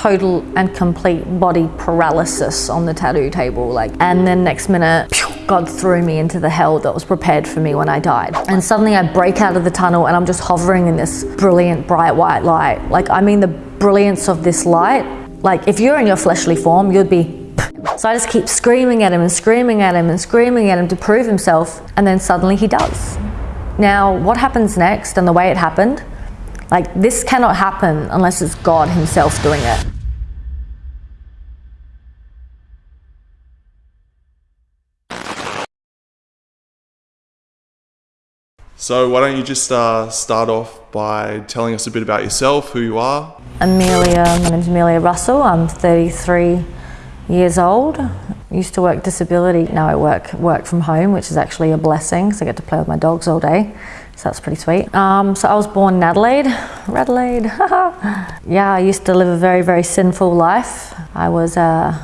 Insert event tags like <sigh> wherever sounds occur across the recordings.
total and complete body paralysis on the tattoo table. Like, and then next minute, God threw me into the hell that was prepared for me when I died. And suddenly I break out of the tunnel and I'm just hovering in this brilliant, bright white light. Like, I mean, the brilliance of this light. Like, if you're in your fleshly form, you'd be so I just keep screaming at him and screaming at him and screaming at him to prove himself, and then suddenly he does. Now, what happens next and the way it happened, like this cannot happen unless it's God Himself doing it. So why don't you just uh, start off by telling us a bit about yourself, who you are? Amelia, my name's Amelia Russell. I'm 33 years old. Used to work disability. Now I work work from home, which is actually a blessing. So I get to play with my dogs all day. So that's pretty sweet. Um, so I was born in Adelaide, Adelaide. yeah, I used to live a very, very sinful life. I was a,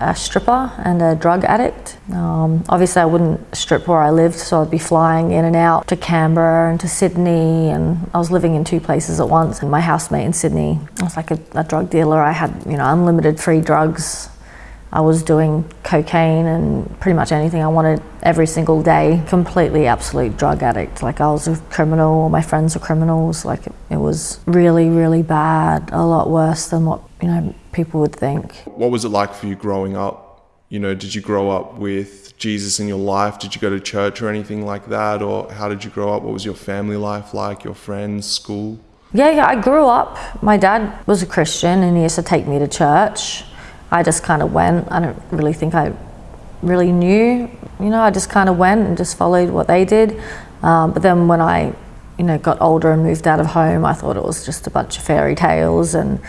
a stripper and a drug addict. Um, obviously, I wouldn't strip where I lived, so I'd be flying in and out to Canberra and to Sydney, and I was living in two places at once. And my housemate in Sydney I was like a, a drug dealer. I had, you know, unlimited free drugs I was doing cocaine and pretty much anything I wanted every single day. Completely absolute drug addict. Like I was a criminal, all my friends were criminals. Like it, it was really, really bad. A lot worse than what, you know, people would think. What was it like for you growing up? You know, did you grow up with Jesus in your life? Did you go to church or anything like that? Or how did you grow up? What was your family life like? Your friends, school? Yeah, yeah, I grew up. My dad was a Christian and he used to take me to church. I just kind of went. I don't really think I really knew, you know, I just kind of went and just followed what they did. Um, but then when I, you know, got older and moved out of home, I thought it was just a bunch of fairy tales and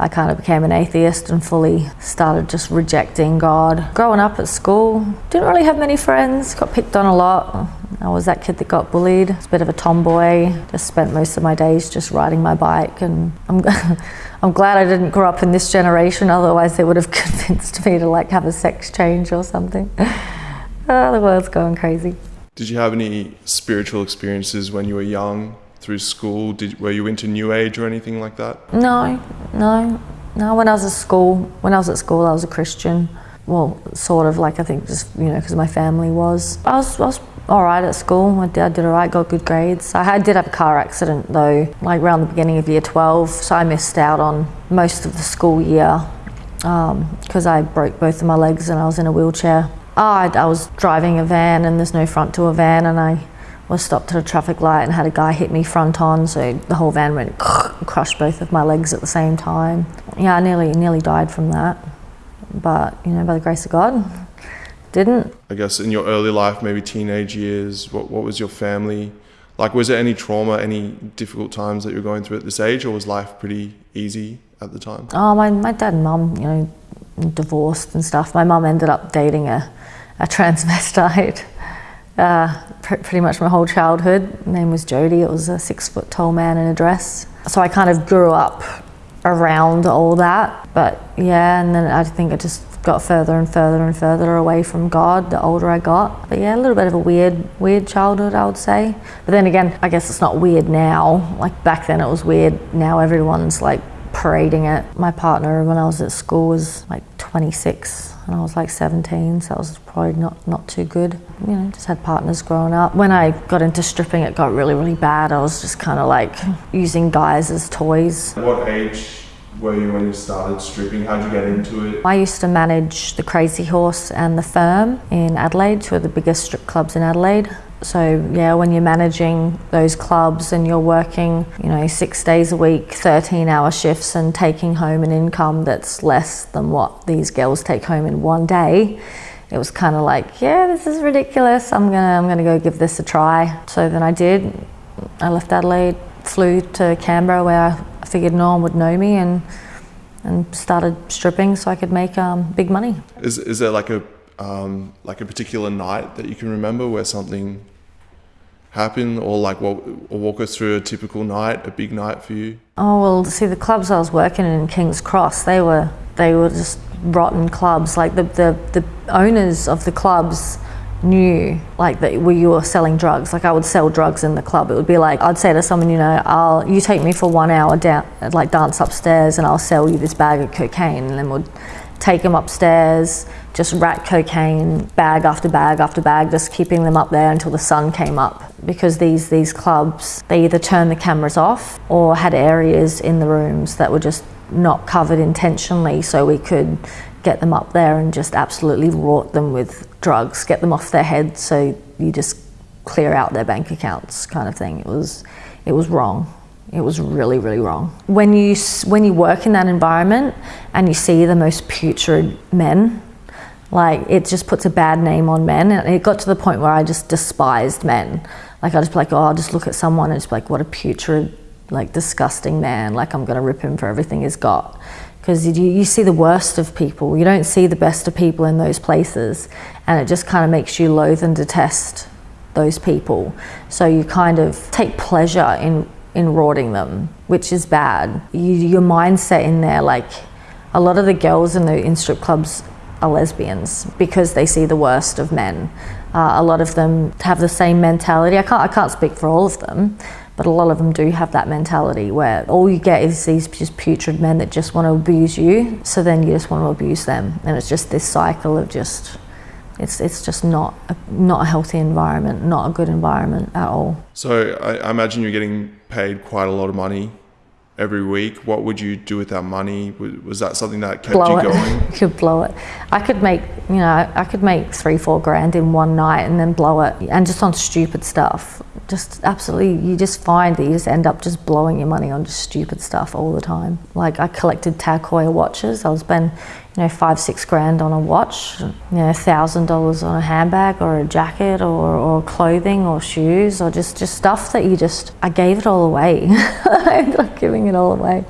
I kind of became an atheist and fully started just rejecting God. Growing up at school, didn't really have many friends, got picked on a lot. I was that kid that got bullied. Was a bit of a tomboy. Just spent most of my days just riding my bike and I'm <laughs> I'm glad I didn't grow up in this generation, otherwise they would have <laughs> convinced me to like have a sex change or something. oh, <laughs> the world's going crazy. Did you have any spiritual experiences when you were young through school? Did, were you into New Age or anything like that? No, no, no. When I was at school, when I was at school, I was a Christian. Well, sort of like I think just you know because my family was. I was, I was all right at school. My dad did all right, got good grades. I did have a car accident though, like around the beginning of year 12, so I missed out on most of the school year because um, I broke both of my legs and I was in a wheelchair. I, I was driving a van and there's no front to a van and I was stopped at a traffic light and had a guy hit me front on, so the whole van went <laughs> crushed both of my legs at the same time. Yeah, I nearly nearly died from that, but you know, by the grace of God, didn't. I guess in your early life, maybe teenage years, what, what was your family like? Was there any trauma, any difficult times that you were going through at this age, or was life pretty easy at the time? Oh, my, my dad and mum, you know, divorced and stuff. My mum ended up dating a, a <laughs> transvestite. Uh, pr pretty much my whole childhood. Her name was Jody. It was a six foot tall man in a dress. So I kind of grew up around all that. But yeah, and then I think I just got further and further and further away from God the older I got. But yeah, a little bit of a weird, weird childhood, I would say. But then again, I guess it's not weird now. Like back then it was weird. Now everyone's like parading it. My partner when I was at school was like 26 and I was like 17, so that was probably not, not too good. You know, just had partners growing up. When I got into stripping, it got really, really bad. I was just kind of like using guys as toys. What age were you when you started stripping? How'd you get into it? I used to manage the Crazy Horse and the Firm in Adelaide, two of the biggest strip clubs in Adelaide. So yeah, when you're managing those clubs and you're working, you know, six days a week, 13 hour shifts and taking home an income that's less than what these girls take home in one day, it was kind of like, yeah, this is ridiculous. I'm gonna, I'm gonna go give this a try. So then I did. I left Adelaide, flew to Canberra where I figured no one would know me and and started stripping so I could make um, big money. Is, is there like a um, like a particular night that you can remember where something happened or like what, or walk us through a typical night, a big night for you? Oh well, see the clubs I was working in in King's Cross, they were they were just rotten clubs. Like the the, the owners of the clubs knew like that we were selling drugs like i would sell drugs in the club it would be like i'd say to someone you know i'll you take me for one hour down like dance upstairs and i'll sell you this bag of cocaine and then we'll take them upstairs just rat cocaine bag after bag after bag just keeping them up there until the sun came up because these these clubs they either turned the cameras off or had areas in the rooms that were just not covered intentionally so we could get them up there and just absolutely rot them with drugs, get them off their heads so you just clear out their bank accounts kind of thing. It was, it was wrong. It was really, really wrong. When you, when you work in that environment and you see the most putrid men, like it just puts a bad name on men. And it got to the point where I just despised men. Like I just be like, oh, I'll just look at someone and just like, what a putrid, like disgusting man. Like I'm gonna rip him for everything he's got because you, you see the worst of people. You don't see the best of people in those places, and it just kind of makes you loathe and detest those people. So you kind of take pleasure in in rorting them, which is bad. You, your mindset in there, like a lot of the girls in the in strip clubs are lesbians because they see the worst of men. Uh, a lot of them have the same mentality. I can't I can't speak for all of them, but a lot of them do have that mentality where all you get is these just putrid men that just want to abuse you. So then you just want to abuse them. And it's just this cycle of just, it's, it's just not a, not a healthy environment, not a good environment at all. So I, I imagine you're getting paid quite a lot of money every week. What would you do with that money? Was that something that kept blow you going? <laughs> you could blow it. I could make, you know, I could make three, four grand in one night and then blow it, and just on stupid stuff just absolutely, you just find that you just end up just blowing your money on just stupid stuff all the time. Like I collected Tag Heuer watches. I was spend, you know, five, six grand on a watch, you know, thousand dollars on a handbag or a jacket or, or clothing or shoes or just, just stuff that you just, I gave it all away. <laughs> I ended up giving it all away.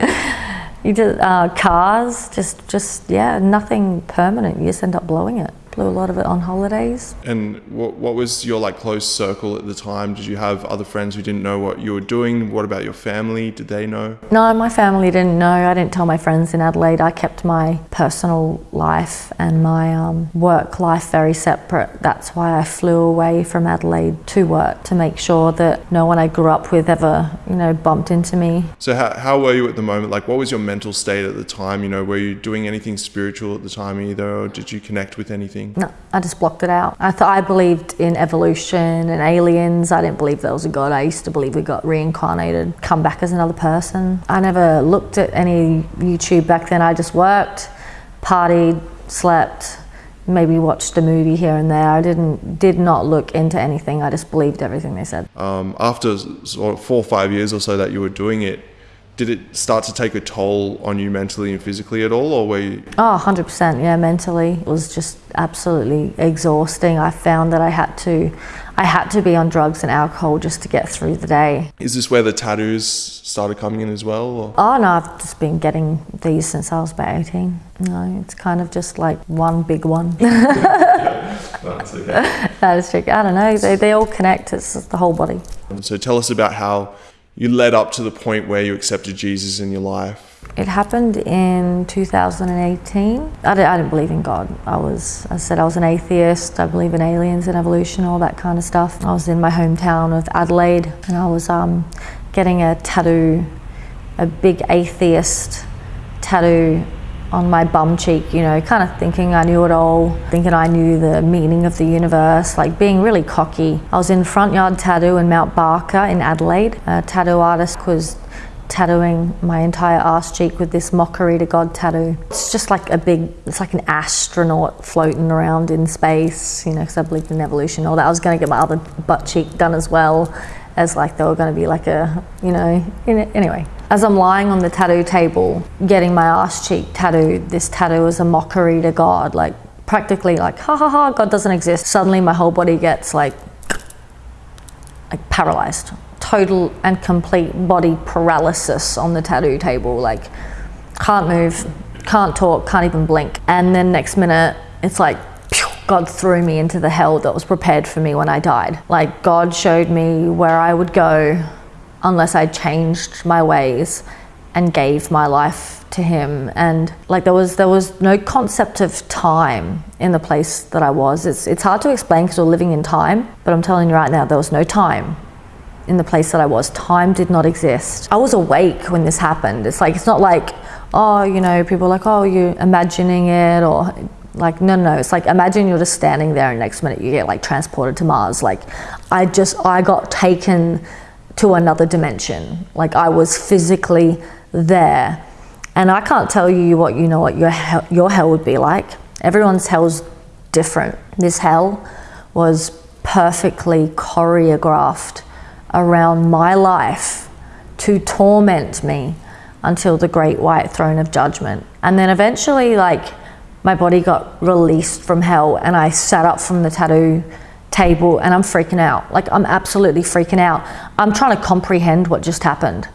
You just, uh, cars, just, just, yeah, nothing permanent. You just end up blowing it a lot of it on holidays. And what, what was your like close circle at the time? Did you have other friends who didn't know what you were doing? What about your family? Did they know? No, my family didn't know. I didn't tell my friends in Adelaide. I kept my personal life and my um, work life very separate. That's why I flew away from Adelaide to work to make sure that no one I grew up with ever, you know, bumped into me. So how, how were you at the moment? Like, what was your mental state at the time? You know, were you doing anything spiritual at the time either, or did you connect with anything? No, I just blocked it out. I thought I believed in evolution and aliens. I didn't believe there was a God. I used to believe we got reincarnated, come back as another person. I never looked at any YouTube back then. I just worked, partied, slept, maybe watched a movie here and there. I didn't did not look into anything. I just believed everything they said. Um, after four or five years or so that you were doing it, did it start to take a toll on you mentally and physically at all or were you? Oh 100% yeah mentally it was just absolutely exhausting. I found that i had to i had to be on drugs and alcohol just to get through the day. Is this where the tattoos started coming in as well or? oh no i've just been getting these since i was about 18 no it's kind of just like one big one. <laughs> That's okay. <laughs> that is tricky i don't know they, they all connect it's the whole body. So tell us about how you led up to the point where you accepted Jesus in your life? It happened in 2018. I, didn't, I didn't believe in God. I was, I said I was an atheist. I believe in aliens and evolution, all that kind of stuff. I was in my hometown of Adelaide and I was um, getting a tattoo, a big atheist tattoo on my bum cheek, you know, kind of thinking I knew it all, thinking I knew the meaning of the universe, like being really cocky. I was in Front Yard Tattoo in Mount Barker in Adelaide. A tattoo artist was tattooing my entire ass cheek with this mockery to God tattoo. It's just like a big, it's like an astronaut floating around in space, you know, because I believed in evolution all that. I was going to get my other butt cheek done as well as like they were going to be like a, you know, anyway. As I'm lying on the tattoo table, getting my ass cheek tattooed, this tattoo is a mockery to God, like practically like, ha ha ha, God doesn't exist. Suddenly my whole body gets like, like paralyzed. Total and complete body paralysis on the tattoo table. Like, can't move, can't talk, can't even blink. And then next minute, it's like, God threw me into the hell that was prepared for me when I died. Like, God showed me where I would go unless I changed my ways and gave my life to him and like there was there was no concept of time in the place that I was it's it's hard to explain because we're living in time but I'm telling you right now there was no time in the place that I was. Time did not exist. I was awake when this happened. It's like it's not like oh you know people are like oh you're imagining it or like no no it's like imagine you're just standing there and next minute you get like transported to Mars. Like I just I got taken to another dimension. Like I was physically there. And I can't tell you what you know what your hell, your hell would be like. Everyone's hell's different. This hell was perfectly choreographed around my life to torment me until the great white throne of judgment. And then eventually like my body got released from hell and I sat up from the tattoo table and I'm freaking out. Like I'm absolutely freaking out. I'm trying to comprehend what just happened.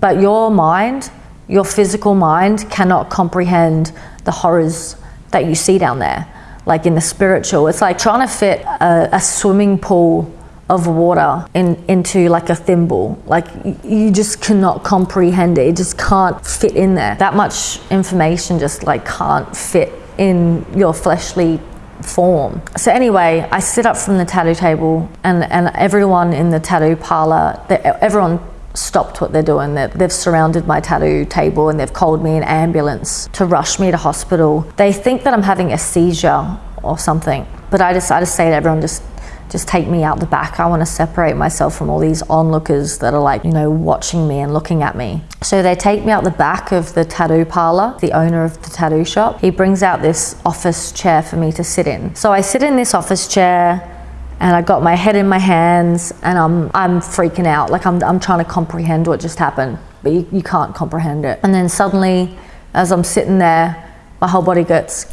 But your mind, your physical mind, cannot comprehend the horrors that you see down there. Like in the spiritual, it's like trying to fit a, a swimming pool of water in, into like a thimble. Like you just cannot comprehend it. It just can't fit in there. That much information just like can't fit in your fleshly form. So anyway, I sit up from the tattoo table and, and everyone in the tattoo parlor, everyone stopped what they're doing. They've surrounded my tattoo table and they've called me an ambulance to rush me to hospital. They think that I'm having a seizure or something, but I I just say to everyone, just just take me out the back. I want to separate myself from all these onlookers that are like, you know, watching me and looking at me. So they take me out the back of the tattoo parlor, the owner of the tattoo shop. He brings out this office chair for me to sit in. So I sit in this office chair and I got my head in my hands and I'm, I'm freaking out. Like I'm, I'm trying to comprehend what just happened, but you, you can't comprehend it. And then suddenly, as I'm sitting there, my whole body gets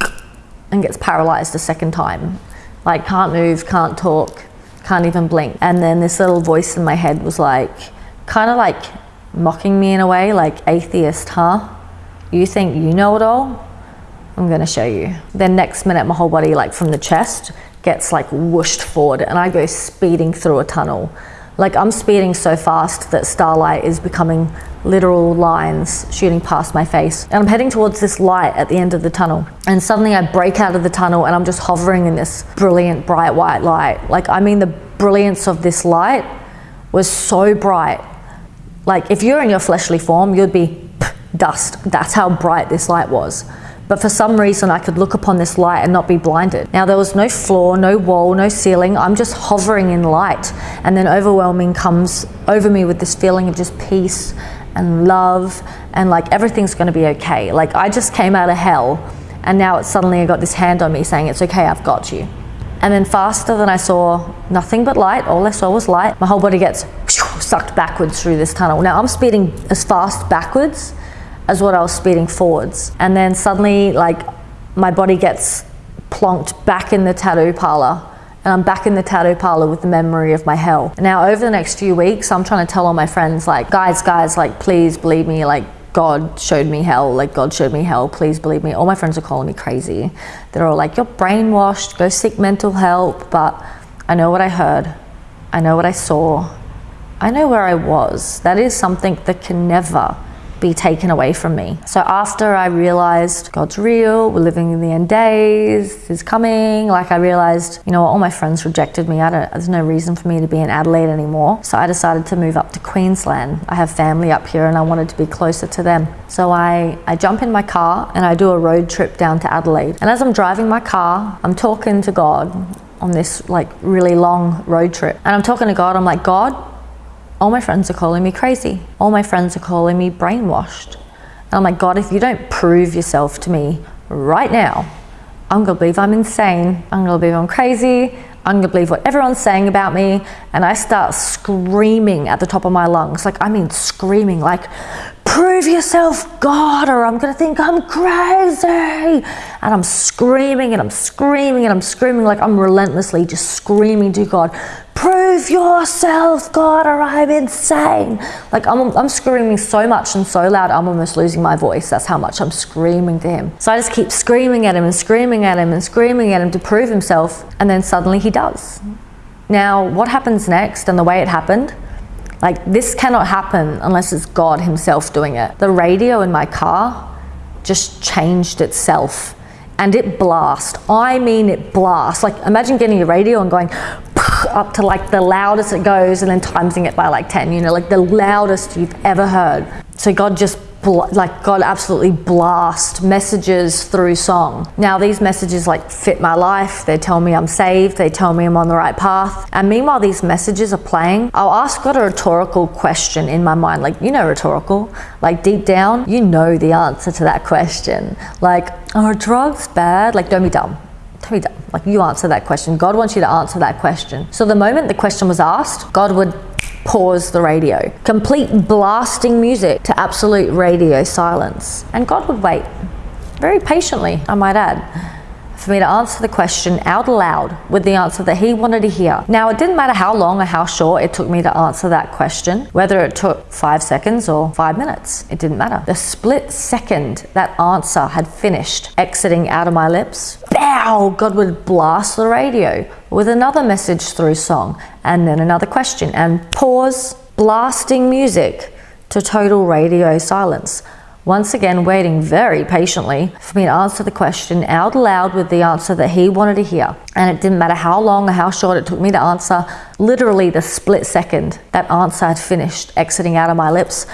and gets paralyzed a second time. Like can't move, can't talk, can't even blink. And then this little voice in my head was like, kind of like mocking me in a way, like atheist, huh? You think you know it all? I'm gonna show you. Then next minute, my whole body, like from the chest, gets like whooshed forward and I go speeding through a tunnel. Like I'm speeding so fast that starlight is becoming literal lines shooting past my face. And I'm heading towards this light at the end of the tunnel. And suddenly I break out of the tunnel and I'm just hovering in this brilliant bright white light. Like I mean the brilliance of this light was so bright. Like if you're in your fleshly form, you'd be dust. That's how bright this light was but for some reason I could look upon this light and not be blinded. Now there was no floor, no wall, no ceiling. I'm just hovering in light and then overwhelming comes over me with this feeling of just peace and love and like everything's going to be okay. Like I just came out of hell and now it's suddenly I got this hand on me saying it's okay, I've got you. And then faster than I saw nothing but light, all I saw was light. My whole body gets sucked backwards through this tunnel. Now I'm speeding as fast backwards as what I was speeding forwards. And then suddenly, like, my body gets plonked back in the tattoo parlor. And I'm back in the tattoo parlor with the memory of my hell. Now, over the next few weeks, I'm trying to tell all my friends, like, guys, guys, like, please believe me, like, God showed me hell, like, God showed me hell, please believe me. All my friends are calling me crazy. They're all like, you're brainwashed, go seek mental help. But I know what I heard, I know what I saw, I know where I was. That is something that can never be taken away from me. So after I realized God's real, we're living in the end days, is coming, like I realized, you know, all my friends rejected me. I don't, there's no reason for me to be in Adelaide anymore. So I decided to move up to Queensland. I have family up here and I wanted to be closer to them. So I, I jump in my car and I do a road trip down to Adelaide. And as I'm driving my car, I'm talking to God on this like really long road trip. And I'm talking to God, I'm like, God, all my friends are calling me crazy. All my friends are calling me brainwashed. And I'm like, God, if you don't prove yourself to me right now, I'm gonna believe I'm insane. I'm gonna believe I'm crazy. I'm gonna believe what everyone's saying about me. And I start screaming at the top of my lungs. Like, I mean, screaming, like, prove yourself, God, or I'm gonna think I'm crazy. And I'm screaming and I'm screaming and I'm screaming like I'm relentlessly just screaming to God, prove yourself, God, or I'm insane. Like I'm, I'm screaming so much and so loud, I'm almost losing my voice. That's how much I'm screaming to him. So I just keep screaming at him and screaming at him and screaming at him to prove himself. And then suddenly he does. Now, what happens next and the way it happened, Like, this cannot happen unless it's God Himself doing it. The radio in my car just changed itself and it blast. I mean, it blast. Like, imagine getting a radio and going <laughs> up to like the loudest it goes and then timesing it by like 10, you know, like the loudest you've ever heard. So God just like God absolutely blast messages through song. Now these messages like fit my life. They tell me I'm saved. They tell me I'm on the right path. And meanwhile these messages are playing, I'll ask God a rhetorical question in my mind. Like, you know rhetorical. Like deep down, you know the answer to that question. Like, are drugs bad? Like, don't be dumb. Like you answer that question. God wants you to answer that question. So the moment the question was asked, God would pause the radio. Complete blasting music to absolute radio silence. And God would wait, very patiently, I might add for me to answer the question out loud with the answer that he wanted to hear. Now, it didn't matter how long or how short it took me to answer that question, whether it took five seconds or five minutes, it didn't matter. The split second that answer had finished exiting out of my lips, bow, God would blast the radio with another message through song and then another question and pause, blasting music to total radio silence once again waiting very patiently for me to answer the question out loud with the answer that he wanted to hear. And it didn't matter how long or how short it took me to answer, literally the split second that answer had finished exiting out of my lips,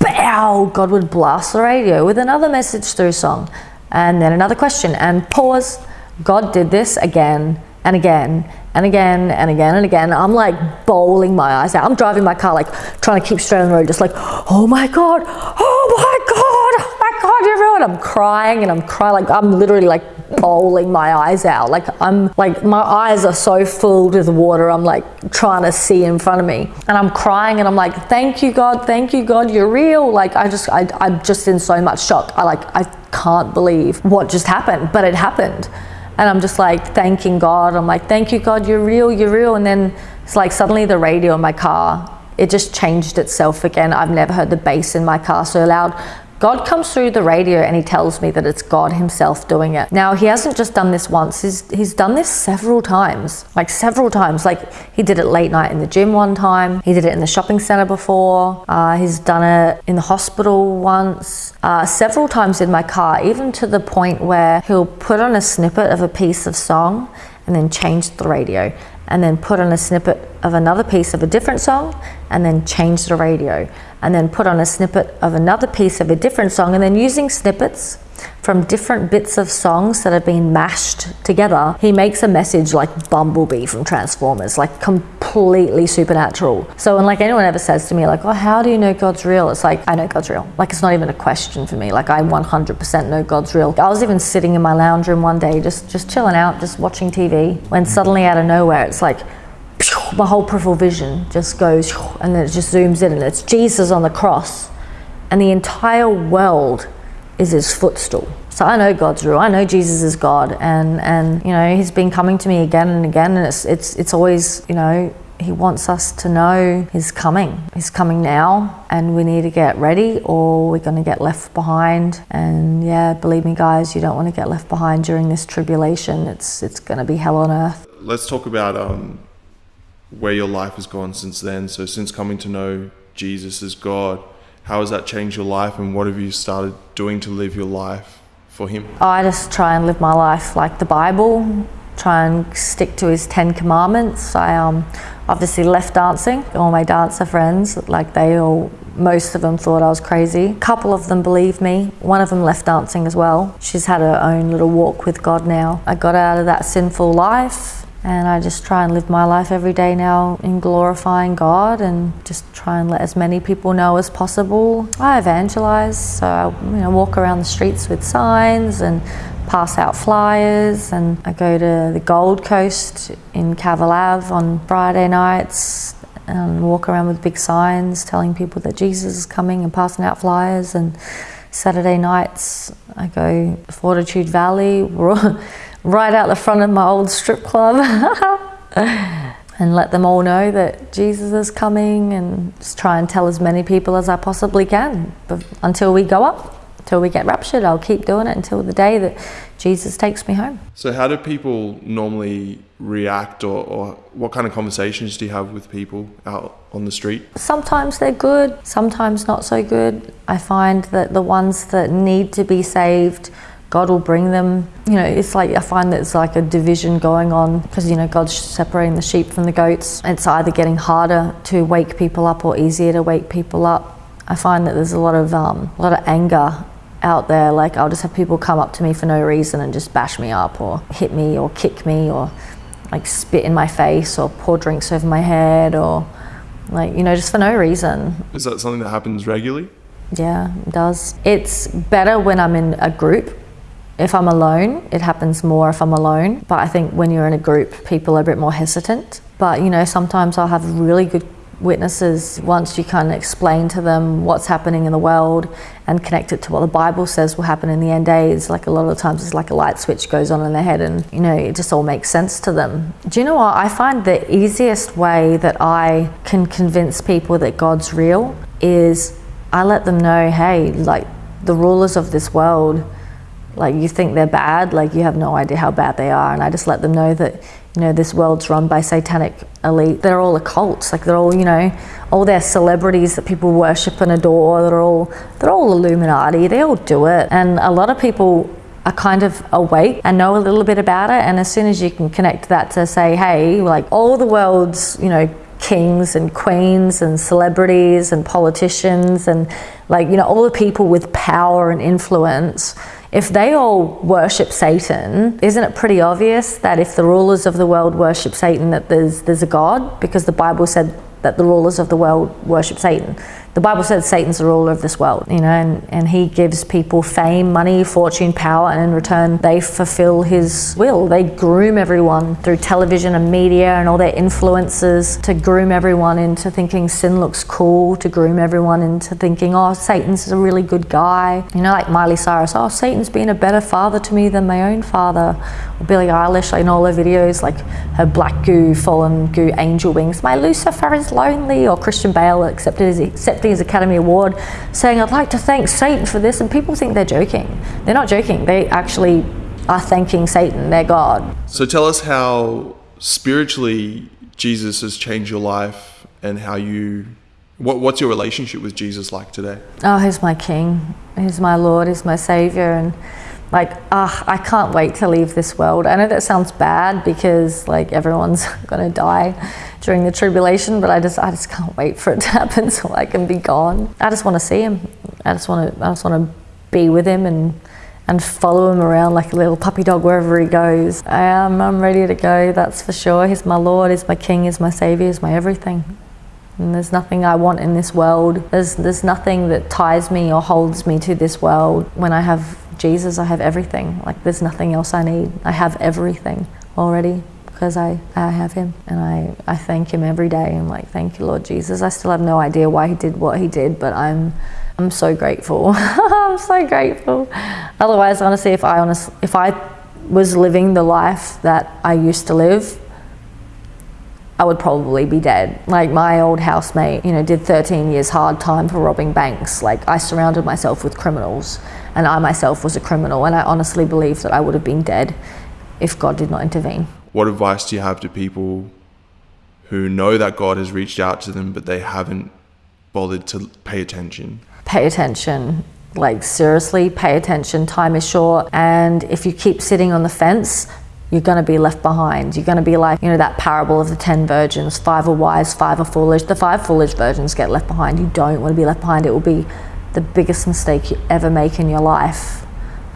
bow, God would blast the radio with another message through song and then another question and pause. God did this again and again and again and again and again. I'm like bowling my eyes out. I'm driving my car, like trying to keep straight on the road, just like, oh my God, oh my God, oh my God, everyone. I'm crying and I'm crying, like I'm literally like bowling my eyes out. Like I'm like, my eyes are so filled with water. I'm like trying to see in front of me and I'm crying and I'm like, thank you, God, thank you, God, you're real. Like I just, I, I'm just in so much shock. I like, I can't believe what just happened, but it happened and I'm just like thanking God. I'm like, thank you, God, you're real, you're real. And then it's like suddenly the radio in my car, it just changed itself again. I've never heard the bass in my car so loud. God comes through the radio and he tells me that it's God himself doing it. Now, he hasn't just done this once, he's, he's done this several times, like several times. Like he did it late night in the gym one time, he did it in the shopping center before, uh, he's done it in the hospital once, uh, several times in my car, even to the point where he'll put on a snippet of a piece of song and then change the radio and then put on a snippet of another piece of a different song and then change the radio. And then put on a snippet of another piece of a different song and then using snippets from different bits of songs that have been mashed together, he makes a message like Bumblebee from Transformers, like completely supernatural. So when like anyone ever says to me like, oh, how do you know God's real? It's like, I know God's real. Like it's not even a question for me. Like I 100% know God's real. I was even sitting in my lounge room one day, just, just chilling out, just watching TV, when suddenly out of nowhere, it's like, my whole peripheral vision just goes and then it just zooms in and it's Jesus on the cross and the entire world is his footstool. So I know God's real. I know Jesus is God, and and you know He's been coming to me again and again, and it's it's it's always you know He wants us to know He's coming. He's coming now, and we need to get ready, or we're going to get left behind. And yeah, believe me, guys, you don't want to get left behind during this tribulation. It's it's going to be hell on earth. Let's talk about um, where your life has gone since then. So since coming to know Jesus as God how has that changed your life and what have you started doing to live your life for Him? I just try and live my life like the Bible, try and stick to His Ten Commandments. I um, obviously left dancing. All my dancer friends, like they all, most of them thought I was crazy. A couple of them believed me. One of them left dancing as well. She's had her own little walk with God now. I got out of that sinful life and I just try and live my life every day now in glorifying God and just try and let as many people know as possible. I evangelize, so I you know, walk around the streets with signs and pass out flyers. And I go to the Gold Coast in Cavill on Friday nights and walk around with big signs telling people that Jesus is coming and passing out flyers. And Saturday nights I go Fortitude Valley <laughs> right out the front of my old strip club <laughs> and let them all know that Jesus is coming and just try and tell as many people as I possibly can but until we go up till we get raptured. I'll keep doing it until the day that Jesus takes me home. So, how do people normally react, or, or what kind of conversations do you have with people out on the street? Sometimes they're good, sometimes not so good. I find that the ones that need to be saved, God will bring them. You know, it's like I find that it's like a division going on because you know God's separating the sheep from the goats. It's either getting harder to wake people up or easier to wake people up. I find that there's a lot of um, a lot of anger out there. Like I'll just have people come up to me for no reason and just bash me up or hit me or kick me or like spit in my face or pour drinks over my head or like you know just for no reason. Is that something that happens regularly? Yeah, it does. It's better when I'm in a group. If I'm alone, it happens more if I'm alone. But I think when you're in a group, people are a bit more hesitant. But you know, sometimes I'll have really good witnesses once you kind of explain to them what's happening in the world and connect it to what the Bible says will happen in the end days. Like a lot of times, it's like a light switch goes on in their head, and you know, it just all makes sense to them. Do you know what? I find the easiest way that I can convince people that God's real is I let them know, hey, like the rulers of this world, like you think they're bad, like you have no idea how bad they are, and I just let them know that you know, this world's run by satanic elite. They're all occults. Like they're all, you know, all their celebrities that people worship and adore. They're all, they're all Illuminati. They all do it. And a lot of people are kind of awake and know a little bit about it. And as soon as you can connect that to say, hey, like all the world's, you know, kings and queens and celebrities and politicians and like, you know, all the people with power and influence if they all worship Satan, isn't it pretty obvious that if the rulers of the world worship Satan, that there's there's a God? Because the Bible said that the rulers of the world worship Satan the Bible says Satan's the ruler of this world, you know, and, and he gives people fame, money, fortune, power, and in return they fulfill his will. They groom everyone through television and media and all their influences to groom everyone into thinking sin looks cool, to groom everyone into thinking, oh, Satan's a really good guy. You know, like Miley Cyrus, oh, Satan's been a better father to me than my own father. Or Billie Eilish in all her videos, like her black goo, fallen goo, angel wings. My Lucifer is lonely. Or Christian Bale accepted his, accepted his Academy Award, saying, I'd like to thank Satan for this. And people think they're joking. They're not joking. They actually are thanking Satan, their God. So tell us how spiritually Jesus has changed your life and how you. What, what's your relationship with Jesus like today? Oh, he's my King. He's my Lord. He's my Savior. And like uh, i can't wait to leave this world i know that sounds bad because like everyone's <laughs> gonna die during the tribulation but i just i just can't wait for it to <laughs> happen so i can be gone i just want to see him i just want to i just want to be with him and and follow him around like a little puppy dog wherever he goes. I am, I'm ready to go, that's for sure. He's my Lord, he's my King, he's my Savior, he's my everything. And there's nothing I want in this world. There's, there's nothing that ties me or holds me to this world. When I have Jesus, I have everything. Like there's nothing else I need. I have everything already because I, I have him and I, I thank him every day. I'm like, thank you, Lord Jesus. I still have no idea why he did what he did, but I'm I'm so grateful. <laughs> I'm so grateful. Otherwise, honestly, if I honest, if I was living the life that I used to live, I would probably be dead. Like my old housemate, you know, did 13 years hard time for robbing banks. Like I surrounded myself with criminals and I myself was a criminal. And I honestly believe that I would have been dead if God did not intervene. What advice do you have to people who know that God has reached out to them, but they haven't bothered to pay attention? Pay attention. Like, seriously, pay attention. Time is short. And if you keep sitting on the fence, you're going to be left behind. You're going to be like, you know, that parable of the 10 virgins five are wise, five are foolish. The five foolish virgins get left behind. You don't want to be left behind. It will be the biggest mistake you ever make in your life.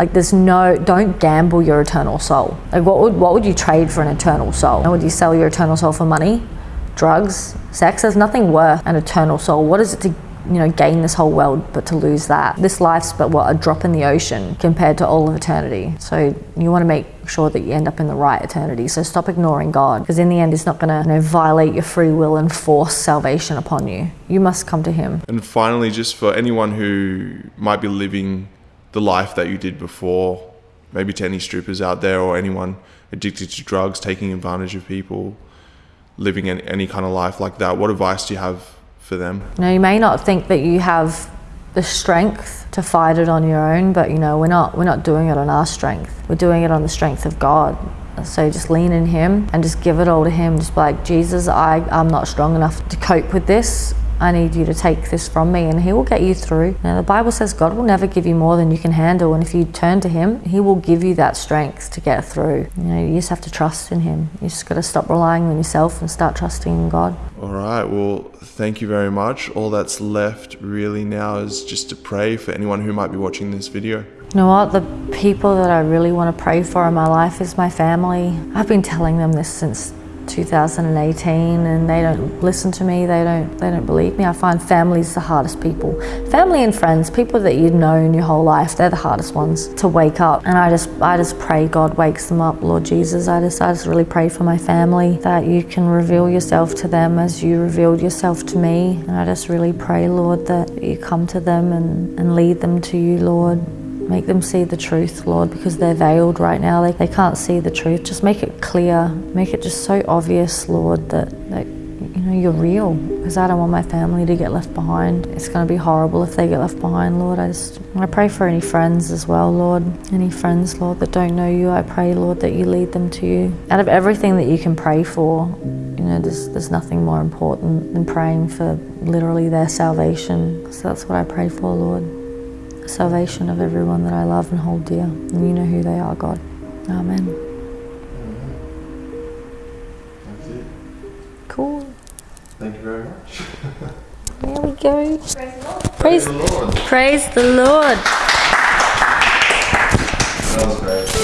Like there's no, don't gamble your eternal soul. Like what would, what would you trade for an eternal soul? And would you sell your eternal soul for money? Drugs? Sex? There's nothing worth an eternal soul. What is it to you know, gain this whole world, but to lose that. This life's but what, a drop in the ocean compared to all of eternity. So you want to make sure that you end up in the right eternity. So stop ignoring God, because in the end, He's not going to you know, violate your free will and force salvation upon you. You must come to Him. And finally, just for anyone who might be living the life that you did before, maybe to any strippers out there or anyone addicted to drugs, taking advantage of people, living any kind of life like that, what advice do you have for them? You know, you may not think that you have the strength to fight it on your own, but you know, we're not we're not doing it on our strength. We're doing it on the strength of God. So just lean in Him and just give it all to Him. Just like, Jesus, I, I'm not strong enough to cope with this. I need you to take this from me, and He will get you through. Now, the Bible says God will never give you more than you can handle, and if you turn to Him, He will give you that strength to get through. You know, you just have to trust in Him. You just got to stop relying on yourself and start trusting in God. All right. Well, thank you very much. All that's left really now is just to pray for anyone who might be watching this video. You know what? The people that I really want to pray for in my life is my family. I've been telling them this since 2018 and they don't listen to me they don't they don't believe me. I find families the hardest people. Family and friends people that you've known your whole life they're the hardest ones to wake up. And i just i just pray god wakes them up. Lord jesus i just i just really pray for my family that you can reveal yourself to them as you revealed yourself to me. And i just really pray lord that you come to them and, and lead them to you lord Make them see the truth, Lord, because they're veiled right now. They, they can't see the truth. Just make it clear. Make it just so obvious, Lord, that, that you know you're real. Because I don't want my family to get left behind. It's going to be horrible if they get left behind, Lord. I just I pray for any friends as well, Lord. Any friends, Lord, that don't know you. I pray, Lord, that you lead them to you. Out of everything that you can pray for, you know, there's, there's nothing more important than praying for literally their salvation. So that's what I pray for, Lord salvation of everyone that I love and hold dear. And you know who they are, God. Amen. That's it. Cool. Thank you very much. <laughs> There we go. Praise Praise, the Lord. praise the Lord. That was great.